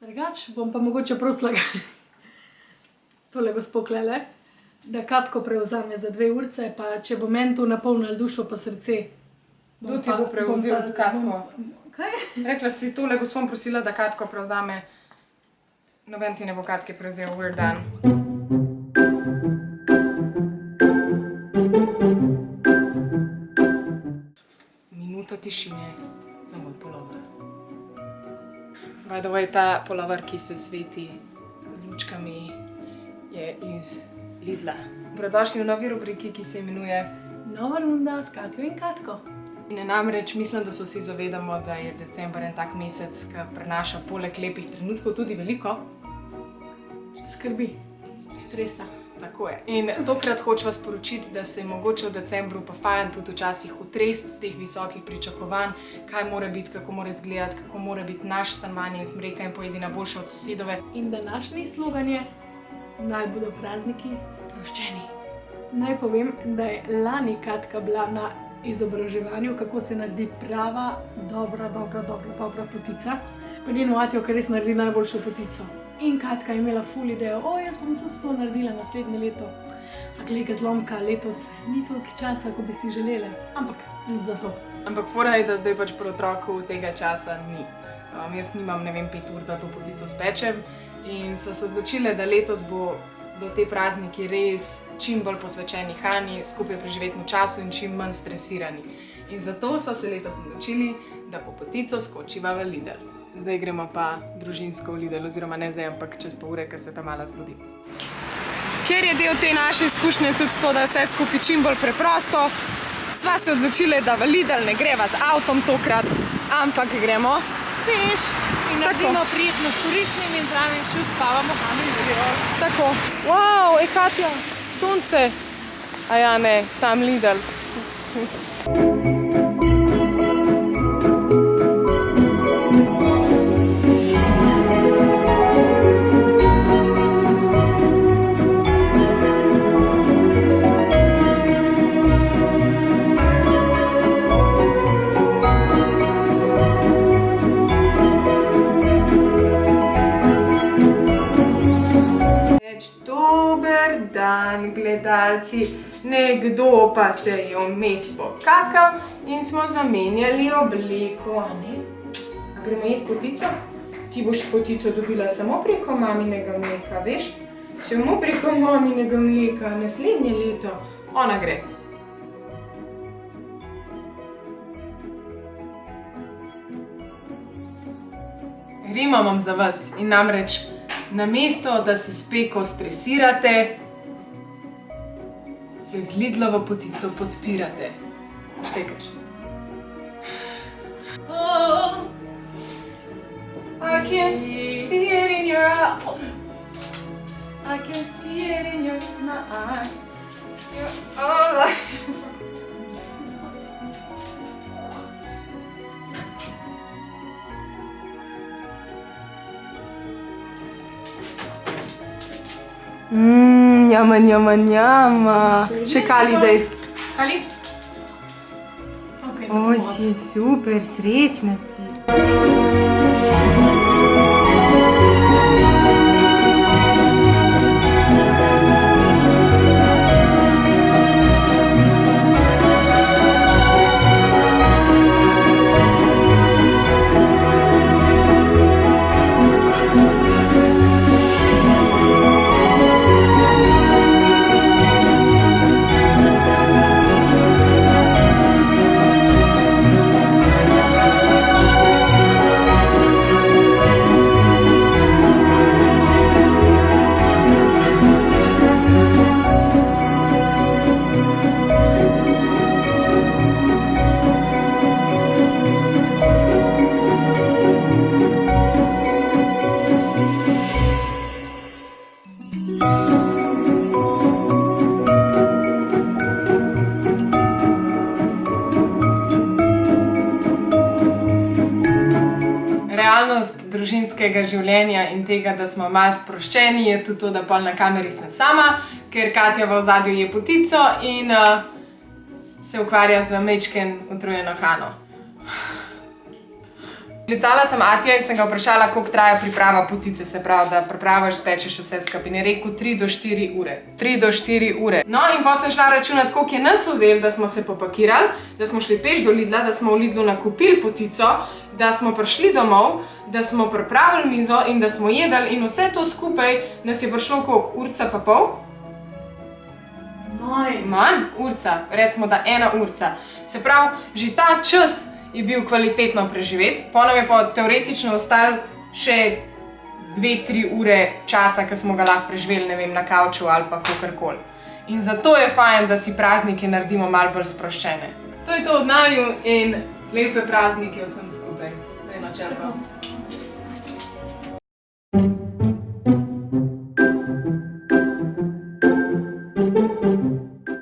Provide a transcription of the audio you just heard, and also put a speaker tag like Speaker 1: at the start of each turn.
Speaker 1: Drugače bom pa mogoče prosila tole gospo tulele, da Katko prevzame za dve urice, pa če bo meni to napolnilo dušo pa srce, bom
Speaker 2: Kdo ti bo prevzel
Speaker 1: bom
Speaker 2: Katko?
Speaker 1: bom- Kaj?
Speaker 2: Rekla si tole, gospod prosila, da Katko prevzame. Noben ti ne bo Katke prevzel, we're done. Minuta tišine za moj polover. By the way, ta polover, ki se sveti z lučkami, je iz Lidla. Dobrodošli v novi rubriki, ki se imenuje
Speaker 1: Nova runda s Katjo in Katko.
Speaker 2: In namreč mislim, da se vsi zavedamo, da je december en tak mesec, ki prinaša poleg lepih trenutkov tudi veliko.
Speaker 1: Skrbi, stresa.
Speaker 2: Tako je. In tokrat hočem vas sporočiti, da se mogoče v decembru pa fajn tudi včasih utrest teh visokih pričakovanj, kaj mora biti, kako mora izgledati, kako mora biti naš stanovanje in smreka in pojedi na boljše od sosedove.
Speaker 1: In današnji slogan je: Naj bodo prazniki sproščeni. Naj povem, da je lani Katka bila na izobraževanju, kako se naredi prava, dobra, dobra, dobra, dobra potica. Pa njeno atijo, ki res naredi najboljšo potico. In Katka je imela ful idejo, o, jaz bom to naredila naslednje leto. A glede zlomka, letos ni toliko časa, kot bi si želeli, ampak nič za to.
Speaker 2: Ampak fora je, da zdaj pač pri otroku tega časa ni. Um, jaz nimam, ne vem, pet ur, da to potico spečem. In so se odločile, da letos bo do te prazniki res čim bolj posvečeni hrani, skupaj preživetemu času in čim manj stresirani. In zato smo se letos odločili, da po potico skočiva v Lidl. Zdaj gremo pa družinsko v Lidl, oziroma ne zdaj, ampak čez pol ure, ko se ta mala zbudi. Ker je del te naše izkušnje tudi to, da vse skupaj čim bolj preprosto, sva se odločili, da v Lidl ne greva z avtom tokrat, ampak gremo peš.
Speaker 1: In naredimo prijetno s koristnim in zraven še uspavamo hamburgerjo.
Speaker 2: Tako. Wow, ej Katja, sonce. A ja, ne, sam Lidl. Reč dober dan, gledalci. Nekdo pa se je vmes pokakal in smo zamenjali obliko. A ne? A gremo jesti potico? Ti boš potico dobila samo preko maminega mleka, veš? Samo preko maminega mleka, naslednje leto. Ona gre. Rima imam za vas in namreč namesto, da se s peko stresirate, se z Lidlovo potico podpirate. Štekaš. I can see it in your eyes. I can see it in your smile. Your, oh. Mmm, jama, jama, jama. Še kali, dej.
Speaker 1: Kali? Okay,
Speaker 2: O, si super, srečna si. Družinskega življenja in tega, da smo malo sproščeni, je tudi to, da pol na kameri sem sama, ker Katja v ozadju je potico in uh, se ukvarja z mečken utrujeno Hano. Klicala sem Atija in sem ga vprašala, koliko traja priprava potice, se pravi, da pripravaš, spečeš vse skupaj. In je rekel 3 do 4 ure. 3 do 4 ure. No, in pa sem šla računati, koliko je nas vzel, da smo se popakirali, da smo šli peš do Lidla, da smo v Lidlu nakupili potico, da smo prišli domov, da smo pripravili mizo in da smo jedli, in vse to skupaj nas je prišlo koliko? Urca pa pol?
Speaker 1: Moj.
Speaker 2: Manj, urca, recimo da ena urca. Se pravi, že ta čas je bil kvalitetno preživet, pa nam je pa teoretično ostalo še dve, tri ure časa, ki smo ga lahko preživeli, ne vem, na kavču ali pa kakorkoli. In zato je fajn, da si praznike naredimo malo bolj sproščene. To je to od naju in lepe praznike vsem skupaj. Daj na črko.